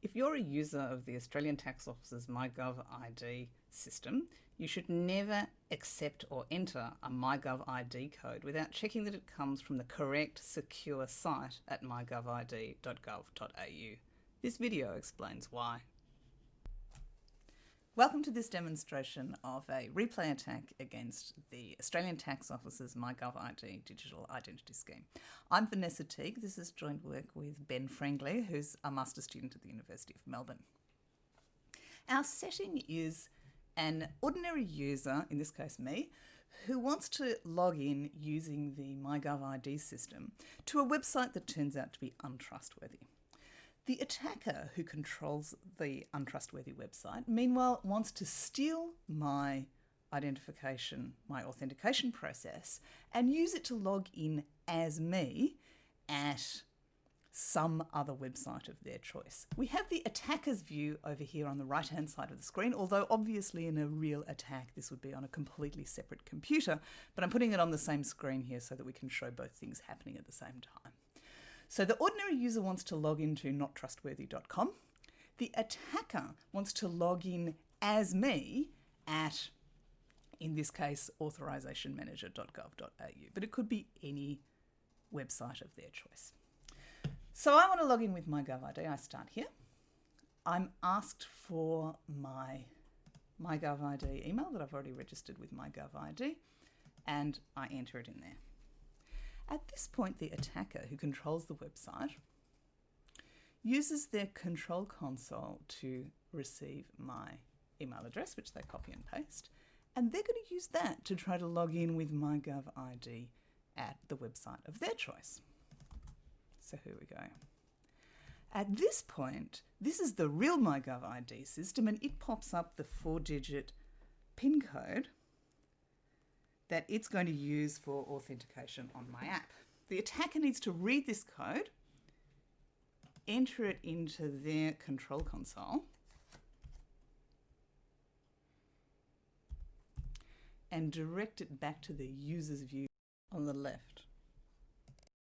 If you're a user of the Australian Tax Office's MyGov ID system, you should never accept or enter a MyGov ID code without checking that it comes from the correct secure site at mygovid.gov.au. This video explains why. Welcome to this demonstration of a replay attack against the Australian Tax Office's MyGovID digital identity scheme. I'm Vanessa Teague. This is joint work with Ben Frengley, who's a master student at the University of Melbourne. Our setting is an ordinary user, in this case me, who wants to log in using the MyGovID system to a website that turns out to be untrustworthy. The attacker who controls the untrustworthy website, meanwhile, wants to steal my identification, my authentication process, and use it to log in as me at some other website of their choice. We have the attacker's view over here on the right hand side of the screen, although obviously in a real attack this would be on a completely separate computer, but I'm putting it on the same screen here so that we can show both things happening at the same time. So the ordinary user wants to log into nottrustworthy.com. The attacker wants to log in as me at, in this case, authorisationmanager.gov.au, but it could be any website of their choice. So I want to log in with my GovID. I start here. I'm asked for my MyGovID email that I've already registered with my MyGovID, and I enter it in there. At this point, the attacker who controls the website uses their control console to receive my email address, which they copy and paste, and they're going to use that to try to log in with my gov MyGovID at the website of their choice. So here we go. At this point, this is the real MyGov ID system, and it pops up the four-digit PIN code that it's going to use for authentication on my app. The attacker needs to read this code, enter it into their control console, and direct it back to the user's view on the left.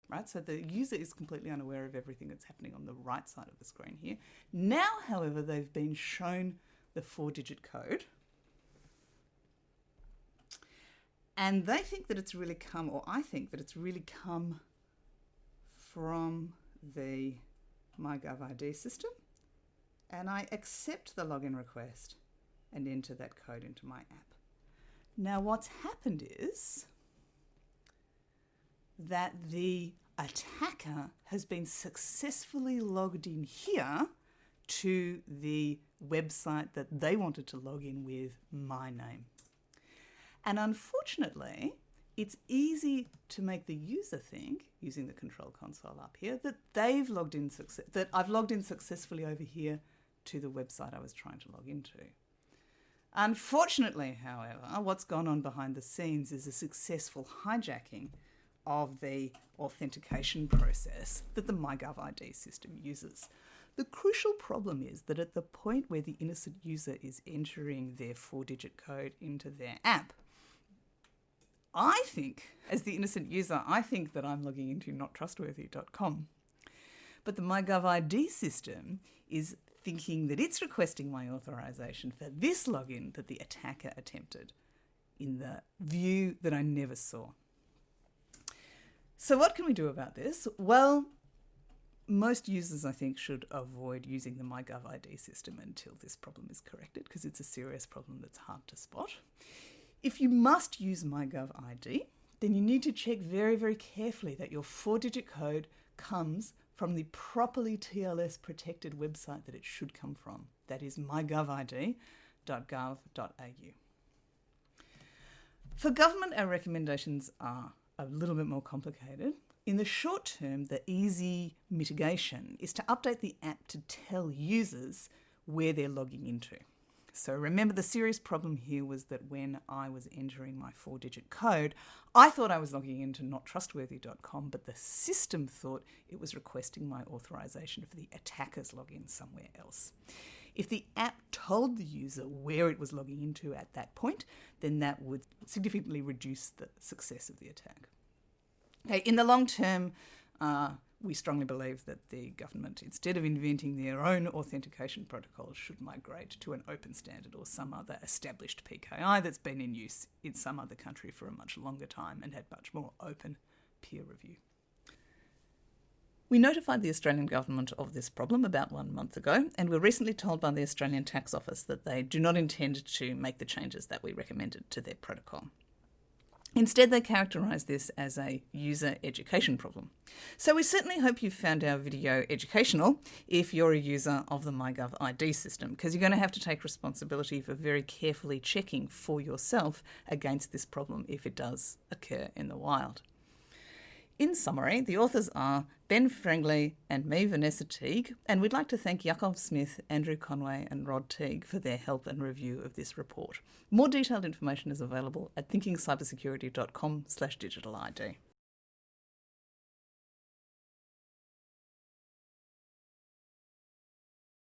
Right, so the user is completely unaware of everything that's happening on the right side of the screen here. Now, however, they've been shown the four digit code And they think that it's really come, or I think that it's really come from the MyGovID system. And I accept the login request and enter that code into my app. Now, what's happened is that the attacker has been successfully logged in here to the website that they wanted to log in with my name. And unfortunately, it's easy to make the user think, using the control console up here, that they've logged in that I've logged in successfully over here to the website I was trying to log into. Unfortunately, however, what's gone on behind the scenes is a successful hijacking of the authentication process that the MyGovID system uses. The crucial problem is that at the point where the innocent user is entering their four digit code into their app, I think, as the innocent user, I think that I'm logging into nottrustworthy.com. But the MyGovID system is thinking that it's requesting my authorization for this login that the attacker attempted in the view that I never saw. So what can we do about this? Well, most users, I think, should avoid using the MyGovID system until this problem is corrected because it's a serious problem that's hard to spot. If you must use MyGov ID, then you need to check very, very carefully that your four digit code comes from the properly TLS protected website that it should come from. That is mygovid.gov.au. For government, our recommendations are a little bit more complicated. In the short term, the easy mitigation is to update the app to tell users where they're logging into. So remember the serious problem here was that when I was entering my four digit code, I thought I was logging into nottrustworthy.com, but the system thought it was requesting my authorization for the attacker's login somewhere else. If the app told the user where it was logging into at that point, then that would significantly reduce the success of the attack. Okay, in the long term, uh, we strongly believe that the government, instead of inventing their own authentication protocols, should migrate to an open standard or some other established PKI that's been in use in some other country for a much longer time and had much more open peer review. We notified the Australian government of this problem about one month ago, and were recently told by the Australian Tax Office that they do not intend to make the changes that we recommended to their protocol. Instead, they characterise this as a user education problem. So, we certainly hope you found our video educational if you're a user of the MyGov ID system, because you're going to have to take responsibility for very carefully checking for yourself against this problem if it does occur in the wild. In summary, the authors are Ben Frengley and me, Vanessa Teague, and we'd like to thank Jakob Smith, Andrew Conway, and Rod Teague for their help and review of this report. More detailed information is available at thinkingcybersecurity.com slash digital ID.